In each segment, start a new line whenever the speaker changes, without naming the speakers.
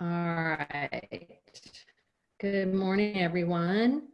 All right. Good morning, everyone.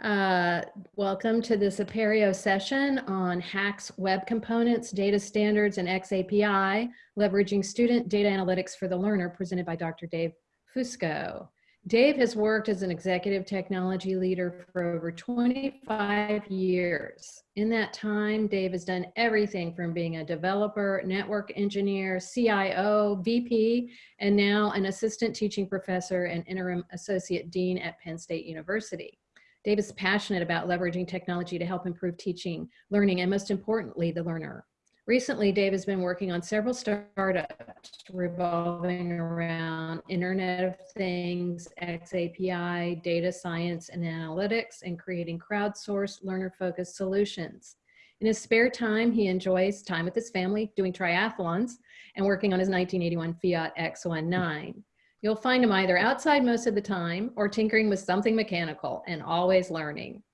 Uh, welcome to this Apereo session on HAX Web Components, Data Standards, and XAPI, leveraging student data analytics for the learner, presented by Dr. Dave Fusco. Dave has worked as an executive technology leader for over 25 years. In that time, Dave has done everything from being a developer, network engineer, CIO, VP, and now an assistant teaching professor and interim associate dean at Penn State University. Dave is passionate about leveraging technology to help improve teaching, learning, and most importantly, the learner. Recently, Dave has been working on several startups revolving around Internet of Things, XAPI, data science and analytics, and creating crowdsourced learner-focused solutions. In his spare time, he enjoys time with his family, doing triathlons, and working on his 1981 Fiat X19. You'll find him either outside most of the time or tinkering with something mechanical and always learning.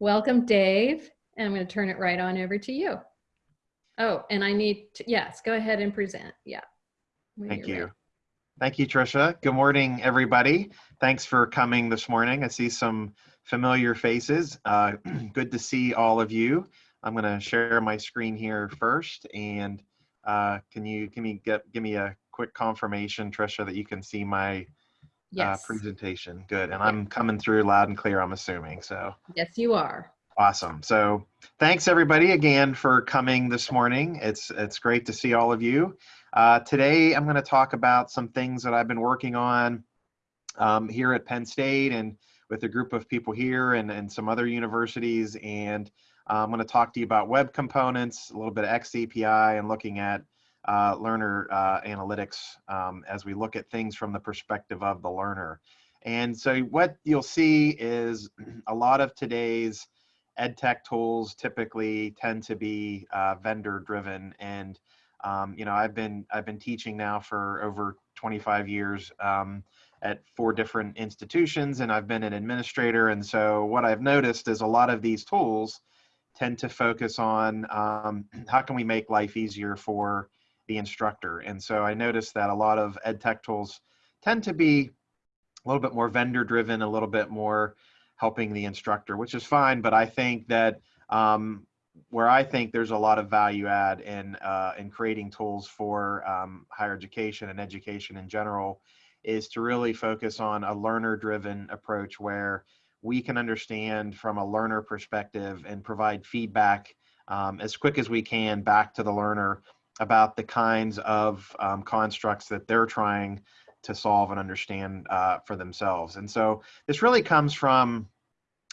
Welcome, Dave. And I'm going to turn it right on over to you. Oh, and I need to, yes, go ahead and present. Yeah. When
Thank
you're ready.
Thank you, Trisha. Good morning, everybody. Thanks for coming this morning. I see some familiar faces. Uh, good to see all of you. I'm going to share my screen here first. And uh, can you give me get, give me a quick confirmation, Trisha, that you can see my uh,
Yes.
presentation? Good. And I'm coming through loud and clear, I'm assuming. So
Yes, you are.
Awesome. So thanks everybody again for coming this morning. It's it's great to see all of you. Uh, today I'm going to talk about some things that I've been working on um, here at Penn State and with a group of people here and, and some other universities. And uh, I'm going to talk to you about web components, a little bit of XAPI and looking at uh, learner uh, analytics um, as we look at things from the perspective of the learner. And so what you'll see is a lot of today's ed tech tools typically tend to be uh, vendor driven and um, you know i've been i've been teaching now for over 25 years um, at four different institutions and i've been an administrator and so what i've noticed is a lot of these tools tend to focus on um, how can we make life easier for the instructor? And so i noticed that a lot of ed tech tools tend to be a little bit more vendor driven a little bit more helping the instructor, which is fine. But I think that um, where I think there's a lot of value add in uh, in creating tools for um, higher education and education in general is to really focus on a learner-driven approach where we can understand from a learner perspective and provide feedback um, as quick as we can back to the learner about the kinds of um, constructs that they're trying to solve and understand uh, for themselves. And so this really comes from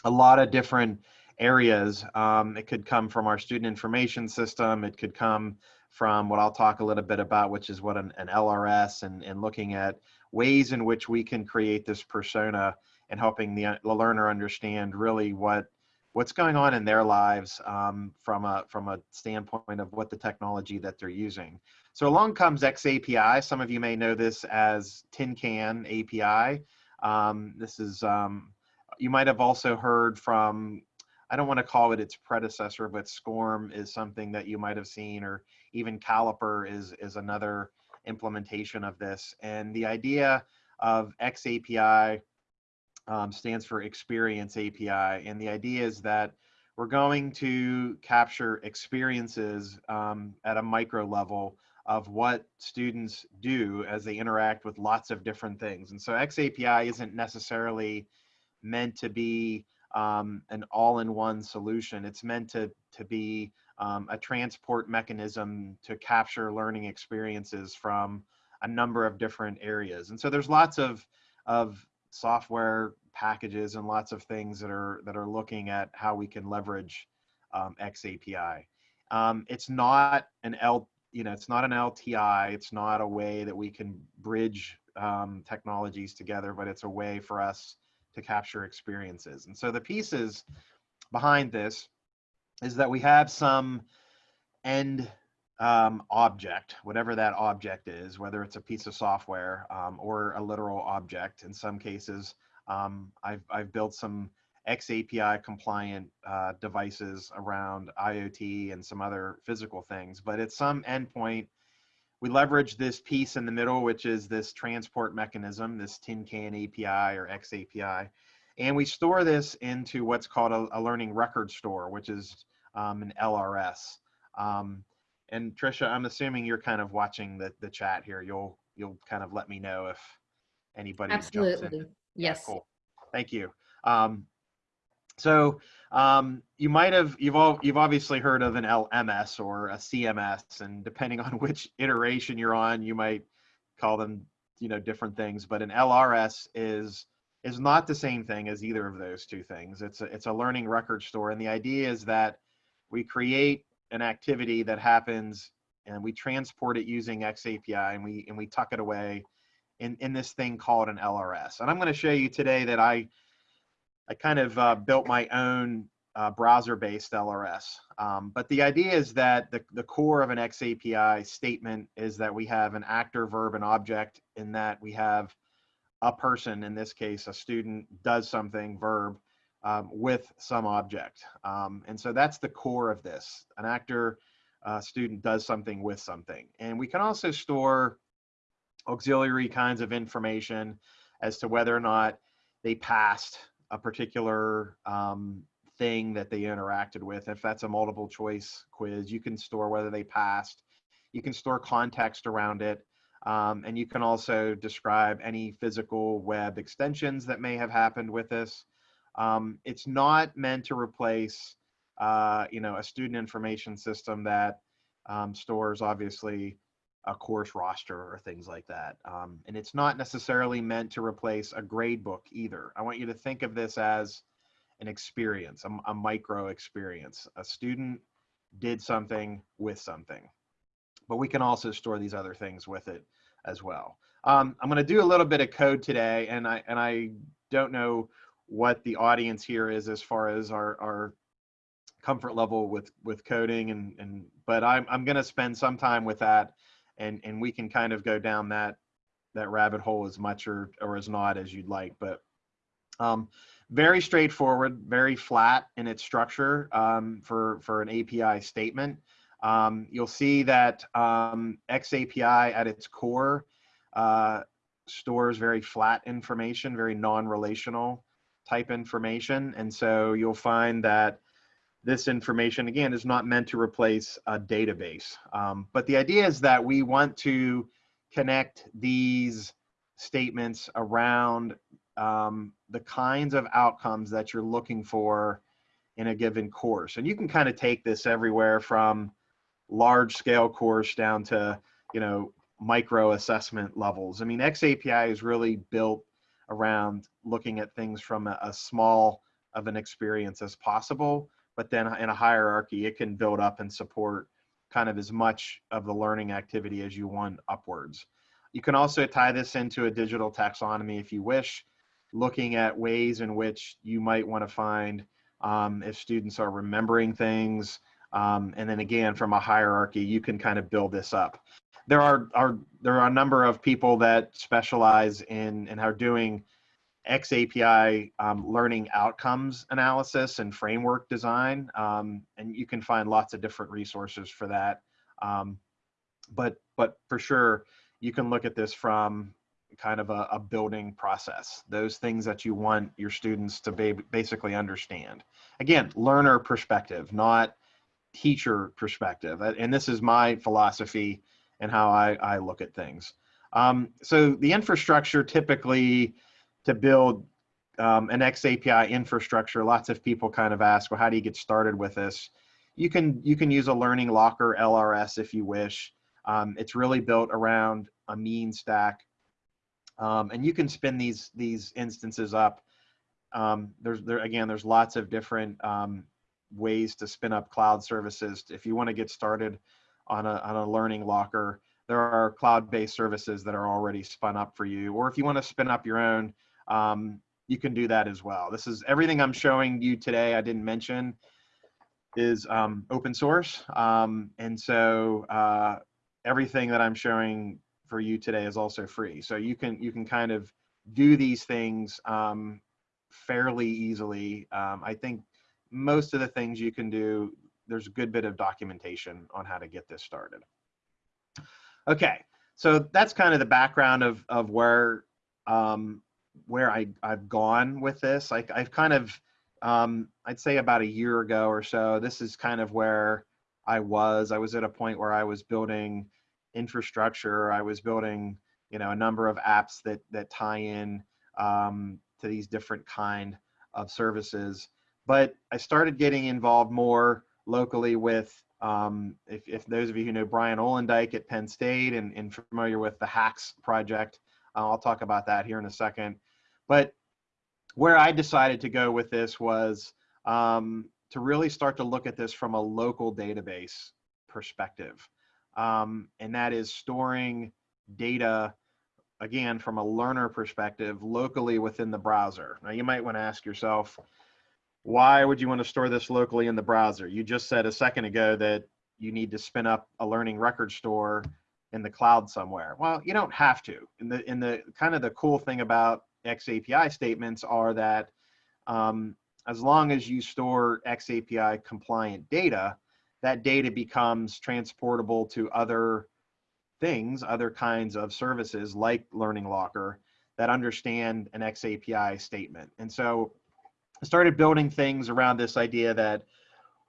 a lot of different areas. Um, it could come from our student information system. It could come from what I'll talk a little bit about, which is what an, an LRS and, and looking at ways in which we can create this persona and helping the, the learner understand really what what's going on in their lives um, from a from a standpoint of what the technology that they're using. So along comes XAPI. Some of you may know this as Tin Can API. Um, this is um, you might have also heard from. I don't want to call it its predecessor, but SCORM is something that you might have seen, or even Caliper is is another implementation of this. And the idea of XAPI um, stands for Experience API. And the idea is that we're going to capture experiences um, at a micro level of what students do as they interact with lots of different things. And so XAPI isn't necessarily meant to be um, an all-in-one solution. It's meant to, to be um, a transport mechanism to capture learning experiences from a number of different areas. And so there's lots of, of software packages and lots of things that are that are looking at how we can leverage um, XAPI. Um, it's not an L, you know, it's not an LTI. It's not a way that we can bridge um, technologies together, but it's a way for us to capture experiences. And so the pieces behind this is that we have some end um, object, whatever that object is, whether it's a piece of software um, or a literal object. In some cases, um, I've, I've built some XAPI compliant uh, devices around IoT and some other physical things, but at some endpoint we leverage this piece in the middle, which is this transport mechanism, this tin can API or XAPI. And we store this into what's called a, a learning record store, which is um, an LRS. Um, and Trisha, I'm assuming you're kind of watching the, the chat here. You'll you'll kind of let me know if anybody jumps in.
Absolutely. Yes.
Cool. Thank you. Um, so um, you might have you've all you've obviously heard of an LMS or a CMS, and depending on which iteration you're on, you might call them you know different things. But an LRS is is not the same thing as either of those two things. It's a, it's a learning record store, and the idea is that we create an activity that happens and we transport it using XAPI and we and we tuck it away in in this thing called an LRS. And I'm going to show you today that I I kind of uh, built my own uh, browser-based LRS. Um, but the idea is that the, the core of an XAPI statement is that we have an actor, verb, and object in that we have a person, in this case, a student does something, verb, um, with some object. Um, and so that's the core of this. An actor, uh, student does something with something. And we can also store auxiliary kinds of information as to whether or not they passed a particular um, thing that they interacted with. If that's a multiple choice quiz, you can store whether they passed. You can store context around it. Um, and you can also describe any physical web extensions that may have happened with this. Um, it's not meant to replace, uh, you know, a student information system that um, stores obviously a course roster or things like that. Um, and it's not necessarily meant to replace a grade book either. I want you to think of this as an experience, a, a micro experience. A student did something with something, but we can also store these other things with it as well. Um, I'm going to do a little bit of code today, and I and I don't know what the audience here is as far as our our comfort level with with coding and and but I'm I'm going to spend some time with that and and we can kind of go down that that rabbit hole as much or or as not as you'd like but um, very straightforward very flat in its structure um, for for an api statement. Um, you'll see that um, xapi at its core uh, stores very flat information very non-relational type information. And so you'll find that this information again is not meant to replace a database. Um, but the idea is that we want to connect these statements around um, the kinds of outcomes that you're looking for in a given course. And you can kind of take this everywhere from large scale course down to you know micro assessment levels. I mean xapi is really built around looking at things from a, a small of an experience as possible but then in a hierarchy, it can build up and support kind of as much of the learning activity as you want upwards. You can also tie this into a digital taxonomy if you wish, looking at ways in which you might want to find um, if students are remembering things. Um, and then again, from a hierarchy, you can kind of build this up. There are, are there are a number of people that specialize in and are doing XAPI um, learning outcomes analysis and framework design. Um, and you can find lots of different resources for that. Um, but, but for sure, you can look at this from kind of a, a, building process, those things that you want your students to ba basically understand. Again, learner perspective, not teacher perspective. And this is my philosophy and how I, I look at things. Um, so the infrastructure typically to build um, an XAPI infrastructure, lots of people kind of ask, well, how do you get started with this? You can, you can use a Learning Locker LRS if you wish. Um, it's really built around a mean stack. Um, and you can spin these, these instances up. Um, there's, there, again, there's lots of different um, ways to spin up cloud services. If you want to get started on a, on a Learning Locker, there are cloud-based services that are already spun up for you. Or if you want to spin up your own, um, you can do that as well. This is everything I'm showing you today. I didn't mention is um, open source. Um, and so uh, everything that I'm showing for you today is also free. So you can, you can kind of do these things um, fairly easily. Um, I think most of the things you can do, there's a good bit of documentation on how to get this started. Okay, so that's kind of the background of of where um, where I I've gone with this. Like I've kind of um, I'd say about a year ago or so. This is kind of where I was. I was at a point where I was building infrastructure. I was building you know a number of apps that that tie in um, to these different kind of services. But I started getting involved more locally with um, if, if those of you who know Bryan Ollendyke at Penn State and, and familiar with the HAX project, I'll talk about that here in a second. But where I decided to go with this was um, to really start to look at this from a local database perspective. Um, and that is storing data, again, from a learner perspective, locally within the browser. Now, you might want to ask yourself, why would you want to store this locally in the browser? You just said a second ago that you need to spin up a learning record store in the cloud somewhere. Well, you don't have to. And the the kind of the cool thing about XAPI statements are that um, as long as you store XAPI compliant data, that data becomes transportable to other things, other kinds of services like Learning Locker that understand an XAPI statement. And so I started building things around this idea that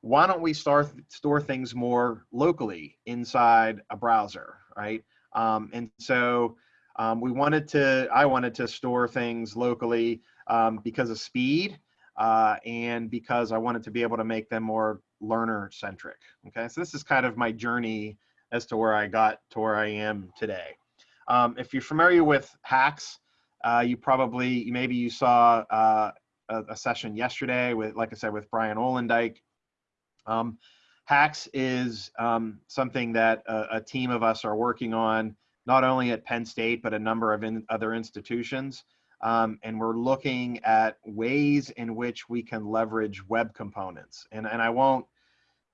why don't we start store things more locally inside a browser, right? Um, and so um, we wanted to, I wanted to store things locally um, because of speed uh, and because I wanted to be able to make them more learner centric. Okay, so this is kind of my journey as to where I got to where I am today. Um, if you're familiar with HAX, uh, you probably, maybe you saw uh, a, a, session yesterday with, like I said, with Bryan Ollendyke. Um, HAX is um, something that a, a, team of us are working on, not only at Penn State, but a number of in, other institutions. Um, and we're looking at ways in which we can leverage web components. And, and I won't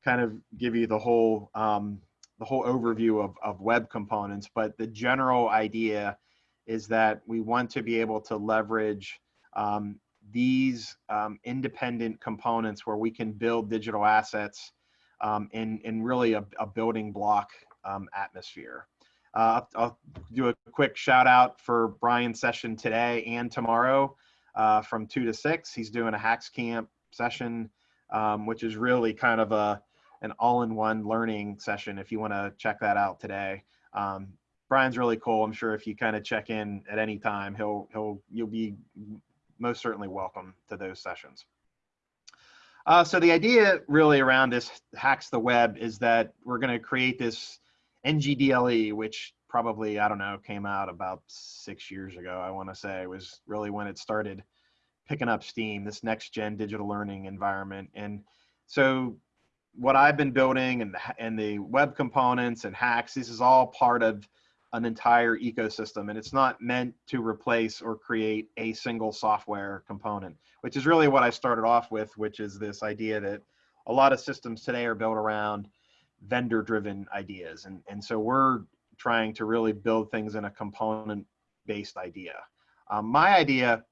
kind of give you the whole, um, the whole overview of, of web components, but the general idea is that we want to be able to leverage um, these um, independent components where we can build digital assets um, in, in really a, a building block um, atmosphere. Uh, I'll do a quick shout out for Brian's session today and tomorrow uh, from two to six. He's doing a HAX Camp session, um, which is really kind of a an all-in-one learning session. If you want to check that out today, um, Brian's really cool. I'm sure if you kind of check in at any time, he'll he'll you'll be most certainly welcome to those sessions. Uh, so the idea really around this HAX the web is that we're going to create this NGDLE, which probably, I don't know, came out about six years ago, I want to say, was really when it started picking up steam, this next gen digital learning environment. And so what I've been building and, and the web components and HAX. this is all part of an entire ecosystem and it's not meant to replace or create a single software component which is really what i started off with which is this idea that a lot of systems today are built around vendor driven ideas and, and so we're trying to really build things in a component based idea. Um, my idea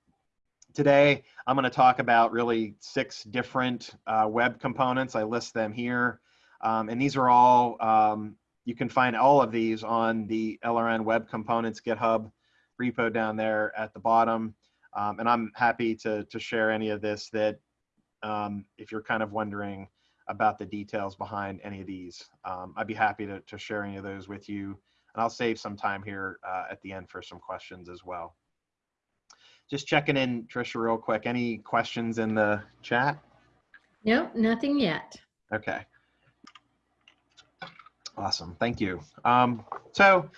today i'm going to talk about really six different uh, web components. I list them here. Um, and these are all um, you can find all of these on the LRN Web Components GitHub repo down there at the bottom. Um, and I'm happy to, to share any of this that um, if you're kind of wondering about the details behind any of these, um, I'd be happy to, to share any of those with you. And I'll save some time here uh, at the end for some questions as well. Just checking in, Trisha, real quick. Any questions in the chat?
Nope, nothing yet.
Okay. Awesome, thank you. Um, so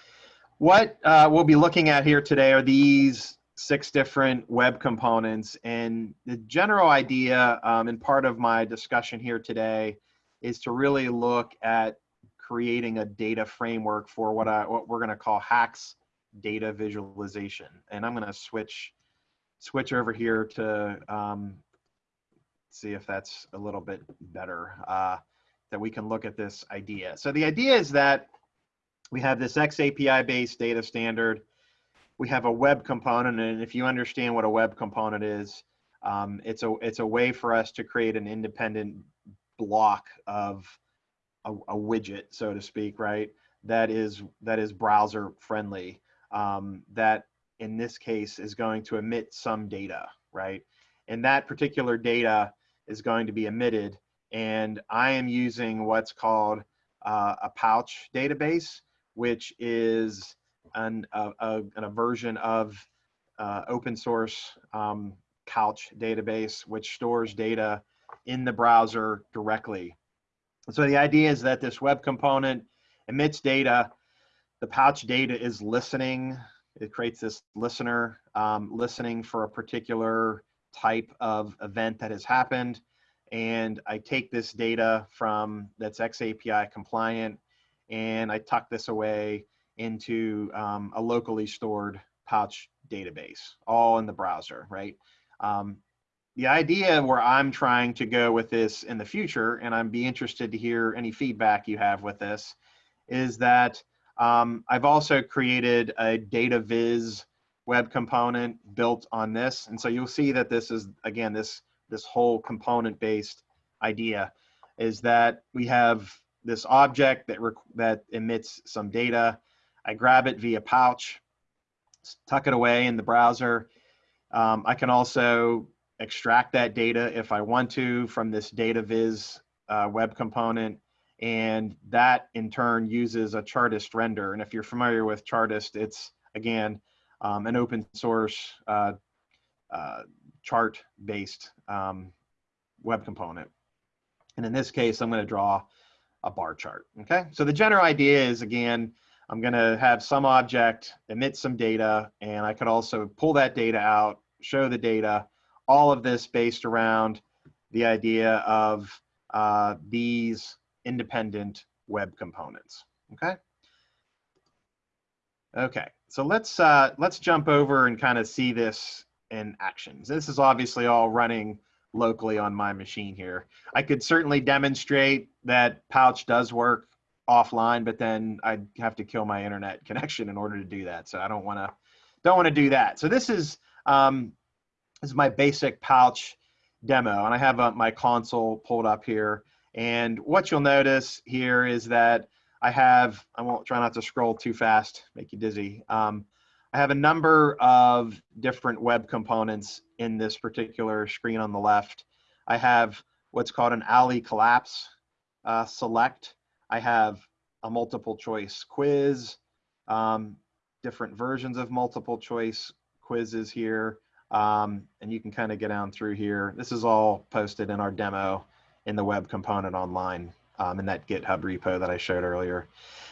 what uh, we'll be looking at here today are these six different web components and the general idea um, and part of my discussion here today is to really look at creating a data framework for what, I, what we're going to call HAX data visualization. And I'm going to switch switch over here to um, see if that's a little bit better. Uh, that we can look at this idea. So the idea is that we have this XAPI based data standard. We have a web component, and if you understand what a web component is, um, it's a it's a way for us to create an independent block of a, a widget, so to speak, right? that is that is browser friendly. Um, that in this case is going to emit some data, right? And that particular data is going to be emitted. And I am using what's called uh, a pouch database, which is an, a, a, a version of uh, open source um, couch database, which stores data in the browser directly. So the idea is that this web component emits data. The pouch data is listening. It creates this listener um, listening for a particular type of event that has happened. And I take this data from that's XAPI compliant and I tuck this away into um, a locally stored pouch database, all in the browser, right? Um, the idea where I'm trying to go with this in the future, and I'd be interested to hear any feedback you have with this, is that um, I've also created a data viz web component built on this. And so you'll see that this is, again, this, this whole component based idea is that we have this object that, that emits some data. I grab it via pouch, tuck it away in the browser. Um, I can also extract that data if I want to from this data viz uh, web component. And that in turn uses a Chartist render. And if you're familiar with Chartist, it's again, um, an open source uh, uh, chart based um, web component. And in this case, I'm gonna draw a bar chart, okay? So the general idea is again, I'm gonna have some object emit some data and I could also pull that data out, show the data, all of this based around the idea of uh, these independent web components, okay? Okay, so let's, uh, let's jump over and kind of see this in actions. This is obviously all running locally on my machine here. I could certainly demonstrate that Pouch does work offline, but then I'd have to kill my internet connection in order to do that. So I don't want to don't want to do that. So this is um, this is my basic Pouch demo, and I have uh, my console pulled up here. And what you'll notice here is that I have, I won't try not to scroll too fast, make you dizzy. Um, I have a number of different web components in this particular screen on the left. I have what's called an Ali collapse uh, select. I have a multiple choice quiz, um, different versions of multiple choice quizzes here. Um, and you can kind of get down through here. This is all posted in our demo in the web component online um, in that GitHub repo that I showed earlier.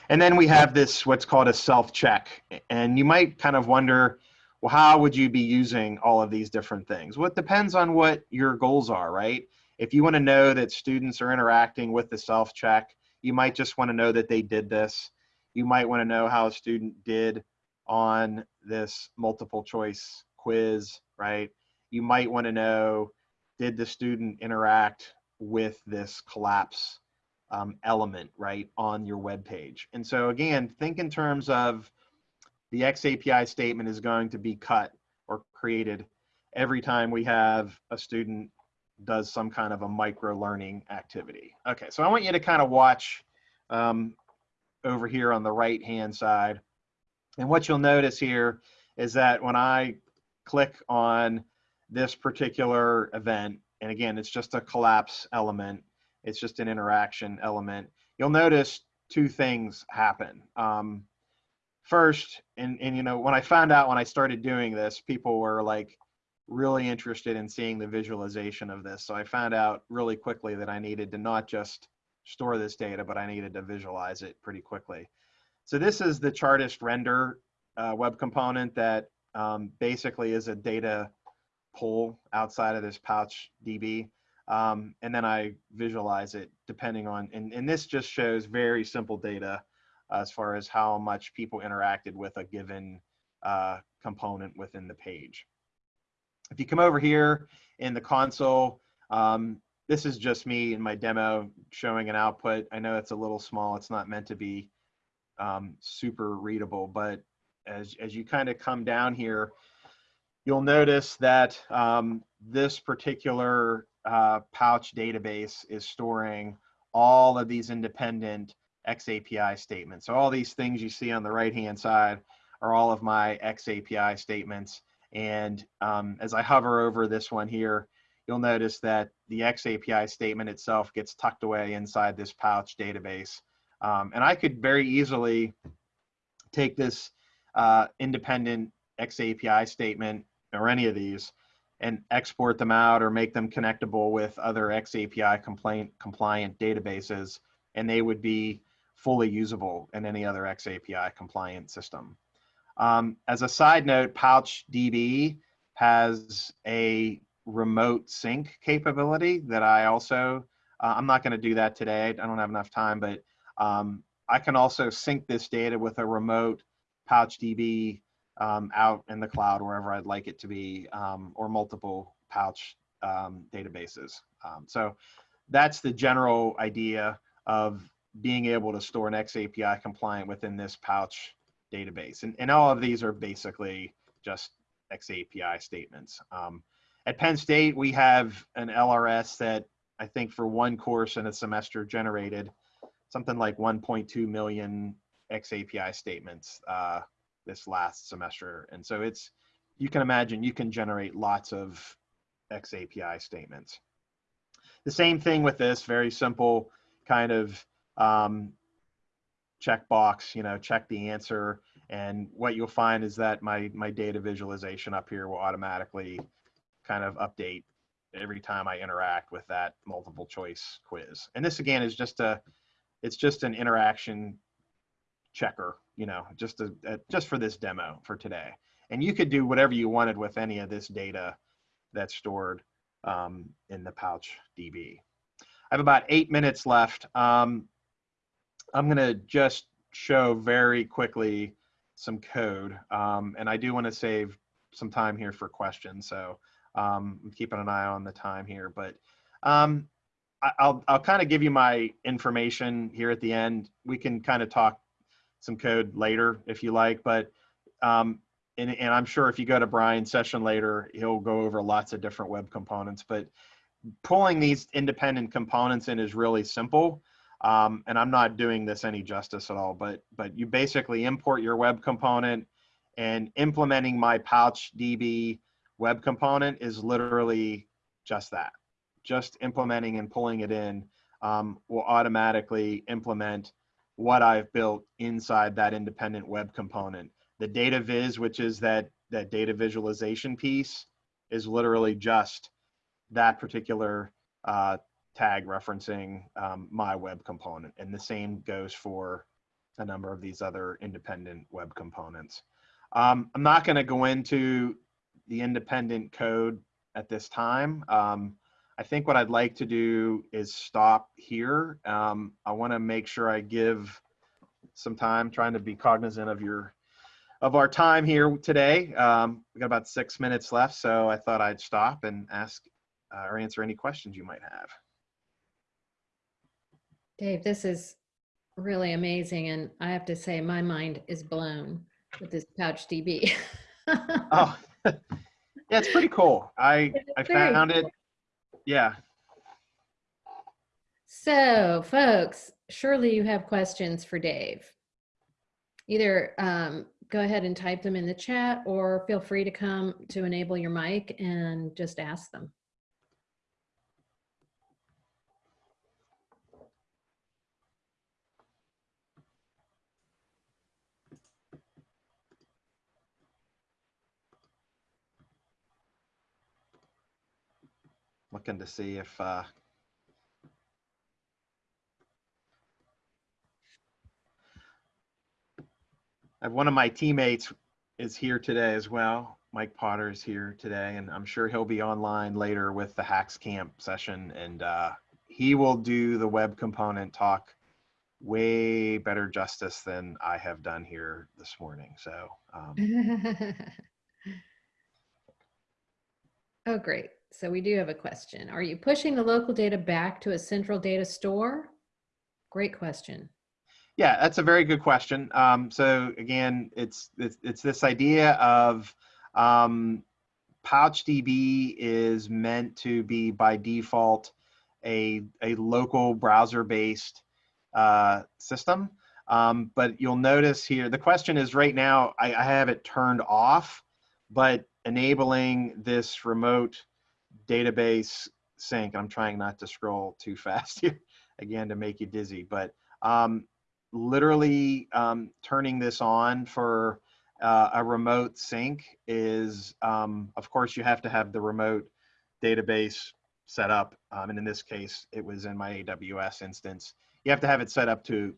And then we have this, what's called a self-check. And you might kind of wonder, well, how would you be using all of these different things? Well, it depends on what your goals are, right? If you want to know that students are interacting with the self-check, you might just want to know that they did this. You might want to know how a student did on this multiple choice quiz, right? You might want to know, did the student interact with this collapse um, element, right, on your web page. And so again, think in terms of the XAPI statement is going to be cut or created every time we have a student does some kind of a micro learning activity. Okay, so I want you to kind of watch um, over here on the right hand side. And what you'll notice here is that when I click on this particular event, and again, it's just a collapse element, it's just an interaction element. You'll notice two things happen. Um, first, and, and you know, when I found out when I started doing this, people were like really interested in seeing the visualization of this. So I found out really quickly that I needed to not just store this data, but I needed to visualize it pretty quickly. So this is the Chartist render uh, web component that um, basically is a data pull outside of this pouch DB. Um, and then I visualize it depending on, and, and this just shows very simple data as far as how much people interacted with a given uh, component within the page. If you come over here in the console, um, this is just me in my demo showing an output. I know it's a little small. It's not meant to be um, super readable, but as, as you kind of come down here, you'll notice that um, this particular uh, pouch database is storing all of these independent XAPI statements. So all these things you see on the right-hand side are all of my XAPI statements. And um, as I hover over this one here, you'll notice that the XAPI statement itself gets tucked away inside this pouch database. Um, and I could very easily take this uh, independent XAPI statement or any of these and export them out or make them connectable with other XAPI complaint, compliant databases, and they would be fully usable in any other XAPI compliant system. Um, as a side note, PouchDB has a remote sync capability that I also, uh, I'm not going to do that today. I don't have enough time, but um, I can also sync this data with a remote PouchDB um, out in the cloud wherever I'd like it to be, um, or multiple pouch um, databases. Um, so that's the general idea of being able to store an XAPI compliant within this pouch database. And, and all of these are basically just XAPI statements. Um, at Penn State, we have an LRS that I think for one course in a semester generated something like 1.2 million XAPI statements uh, this last semester. And so it's, you can imagine you can generate lots of XAPI statements. The same thing with this very simple kind of um, checkbox, you know, check the answer. And what you'll find is that my, my data visualization up here will automatically kind of update every time I interact with that multiple choice quiz. And this again is just a, it's just an interaction checker, you know, just a, a, just for this demo for today. And you could do whatever you wanted with any of this data that's stored um, in the pouch DB. I have about eight minutes left. Um, I'm gonna just show very quickly some code. Um, and I do wanna save some time here for questions. So um, I'm keeping an eye on the time here, but um, I, I'll, I'll kind of give you my information here at the end. We can kind of talk some code later if you like, but um, and, and I'm sure if you go to Brian's session later, he'll go over lots of different web components, but pulling these independent components in is really simple. Um, and I'm not doing this any justice at all, but, but you basically import your web component and implementing my pouch DB web component is literally just that. Just implementing and pulling it in um, will automatically implement what I've built inside that independent web component. The data viz, which is that, that data visualization piece, is literally just that particular uh, tag referencing um, my web component. And the same goes for a number of these other independent web components. Um, I'm not going to go into the independent code at this time. Um, I think what I'd like to do is stop here. Um, I want to make sure I give some time trying to be cognizant of your of our time here today. Um, we got about six minutes left, so I thought I'd stop and ask uh, or answer any questions you might have.
Dave, this is really amazing. And I have to say, my mind is blown with this Pouch DB.
oh, yeah, it's pretty cool. I, I found it yeah.
So, folks, surely you have questions for Dave. Either um, go ahead and type them in the chat or feel free to come to enable your mic and just ask them.
Looking to see if uh, one of my teammates is here today as well. Mike Potter is here today, and I'm sure he'll be online later with the HAX Camp session, and uh, he will do the web component talk way better justice than I have done here this morning. So. Um,
oh, great. So we do have a question. Are you pushing the local data back to a central data store? Great question.
Yeah, that's a very good question. Um, so again, it's, it's, it's this idea of um, PouchDB is meant to be by default a, a local browser-based uh, system. Um, but you'll notice here, the question is right now, I, I have it turned off, but enabling this remote database sync, I'm trying not to scroll too fast here, again, to make you dizzy, but um, literally um, turning this on for uh, a remote sync is, um, of course, you have to have the remote database set up. Um, and in this case, it was in my AWS instance. You have to have it set up to,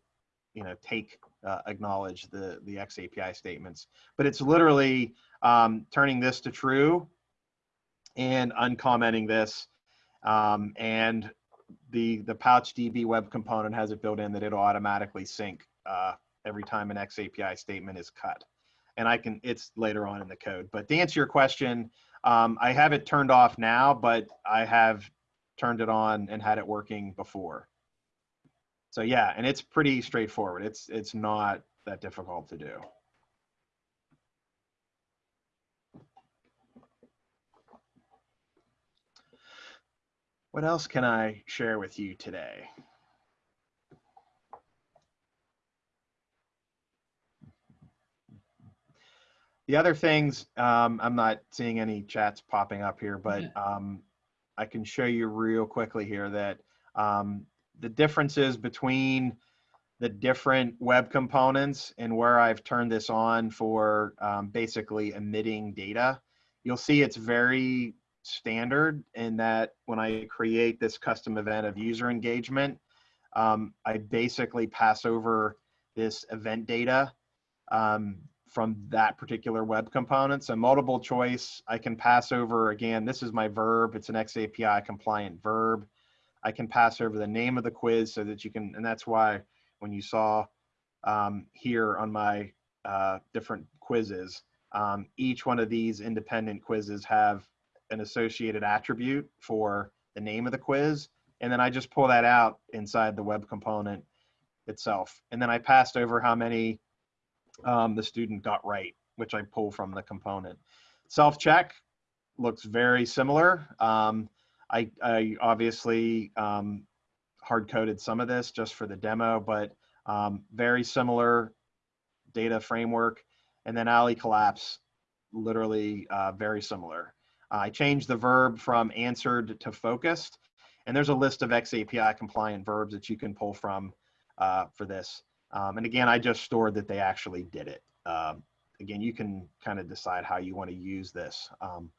you know, take, uh, acknowledge the, the X API statements. But it's literally um, turning this to true and uncommenting this. Um, and the, the PouchDB web component has it built in that it'll automatically sync uh, every time an XAPI statement is cut. And I can, it's later on in the code. But to answer your question, um, I have it turned off now, but I have turned it on and had it working before. So yeah, and it's pretty straightforward. It's it's not that difficult to do. What else can I share with you today? The other things, um, I'm not seeing any chats popping up here, but um, I can show you real quickly here that um, the differences between the different web components and where I've turned this on for um, basically emitting data. You'll see it's very standard in that when I create this custom event of user engagement, um, I basically pass over this event data um, from that particular web component. So multiple choice, I can pass over, again, this is my verb. It's an XAPI compliant verb. I can pass over the name of the quiz so that you can, and that's why when you saw um, here on my uh, different quizzes, um, each one of these independent quizzes have an associated attribute for the name of the quiz. And then I just pull that out inside the web component itself. And then I passed over how many um, the student got right, which I pull from the component. Self-check looks very similar. Um, I, I, obviously um, hard-coded some of this just for the demo, but um, very similar data framework. And then Ali collapse, literally uh, very similar. I changed the verb from answered to focused. And there's a list of XAPI compliant verbs that you can pull from uh, for this. Um, and again, I just stored that they actually did it. Um, again, you can kind of decide how you want to use this. Um,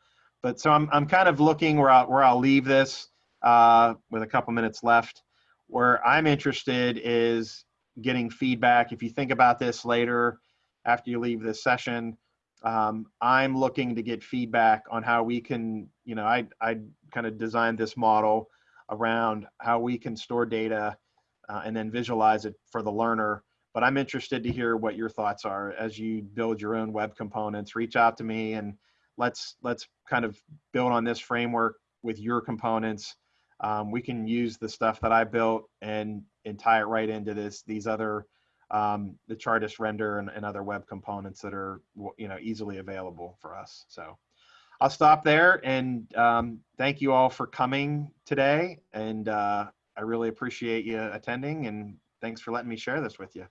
but so I'm, I'm kind of looking where I'll, where I'll leave this uh, with a couple minutes left. Where I'm interested is getting feedback. If you think about this later, after you leave this session, um, I'm looking to get feedback on how we can, you know, I, I kind of designed this model around how we can store data uh, and then visualize it for the learner. But I'm interested to hear what your thoughts are as you build your own web components. Reach out to me and let's let's kind of build on this framework with your components. Um, we can use the stuff that I built and and tie it right into this these other um, the Chartist render and, and other web components that are you know easily available for us. So I'll stop there and um, thank you all for coming today. And uh, I really appreciate you attending and thanks for letting me share this with you.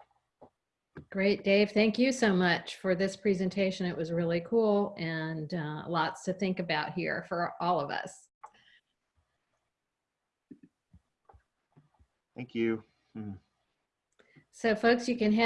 Great, Dave. Thank you so much for this presentation. It was really cool and uh, lots to think about here for all of us.
Thank you. Hmm.
So folks, you can head